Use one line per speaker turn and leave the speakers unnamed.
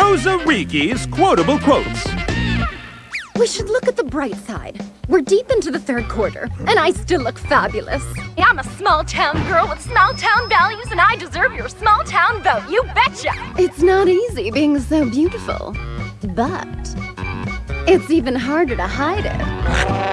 Rosa Rigi's quotable quotes.
We should look at the bright side. We're deep into the third quarter, and I still look fabulous. I'm a small town girl with small town values, and I deserve your small town vote, you betcha! It's not easy being so beautiful, but it's even harder to hide it.